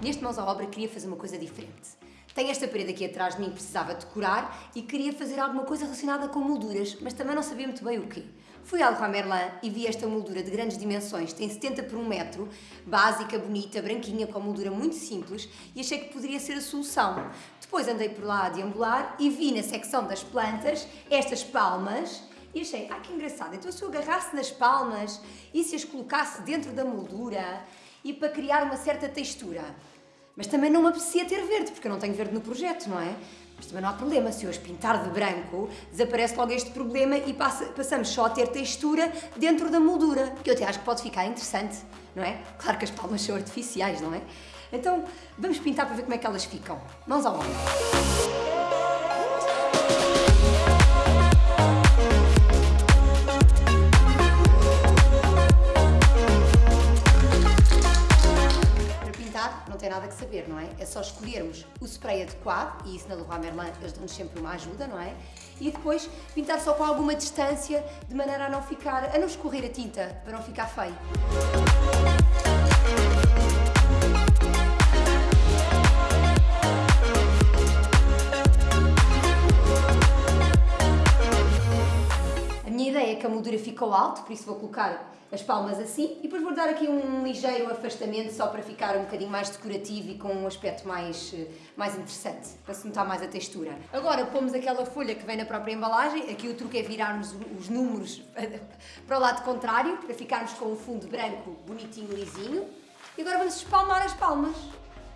neste Mãos à Obra queria fazer uma coisa diferente. Tenho esta parede aqui atrás de mim que precisava decorar e queria fazer alguma coisa relacionada com molduras, mas também não sabia muito bem o quê. Fui ao Leroy Merlin e vi esta moldura de grandes dimensões, tem 70 por 1 metro, básica, bonita, branquinha, com moldura muito simples e achei que poderia ser a solução. Depois andei por lá a deambular e vi na secção das plantas estas palmas e achei, ah que engraçado, então se eu agarrasse nas palmas e se as colocasse dentro da moldura e para criar uma certa textura. Mas também não me apetecia ter verde, porque eu não tenho verde no projeto, não é? Mas também não há problema, se as pintar de branco, desaparece logo este problema e passa, passamos só a ter textura dentro da moldura, que eu até acho que pode ficar interessante, não é? Claro que as palmas são artificiais, não é? Então, vamos pintar para ver como é que elas ficam. Mãos ao ombro. Não tem nada que saber, não é? É só escolhermos o spray adequado, e isso na Leroy Merlin eles dão-nos sempre uma ajuda, não é? E depois pintar só com alguma distância, de maneira a não ficar, a não escorrer a tinta, para não ficar feio. A moldura ficou alto, por isso vou colocar as palmas assim e depois vou dar aqui um ligeiro afastamento só para ficar um bocadinho mais decorativo e com um aspecto mais, eh, mais interessante, para se notar mais a textura. Agora pomos aquela folha que vem na própria embalagem, aqui o truque é virarmos os números para o lado contrário, para ficarmos com um fundo branco bonitinho, lisinho. E agora vamos espalmar as palmas,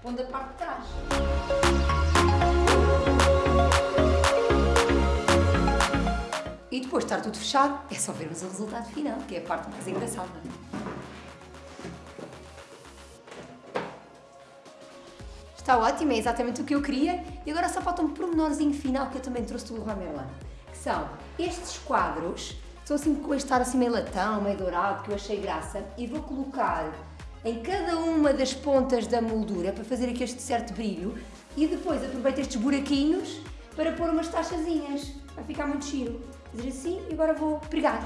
pondo a parte de trás. Depois de estar tudo fechado, é só vermos o resultado final, que é a parte mais engraçada. Está ótimo, é exatamente o que eu queria. E agora só falta um pormenorzinho final que eu também trouxe do Leroy Merlin. Que são estes quadros, são assim com este ar assim meio latão, meio dourado, que eu achei graça. E vou colocar em cada uma das pontas da moldura para fazer aqui este certo brilho. E depois aproveito estes buraquinhos para pôr umas taxazinhas. Vai ficar muito giro fazer assim e agora vou pregar.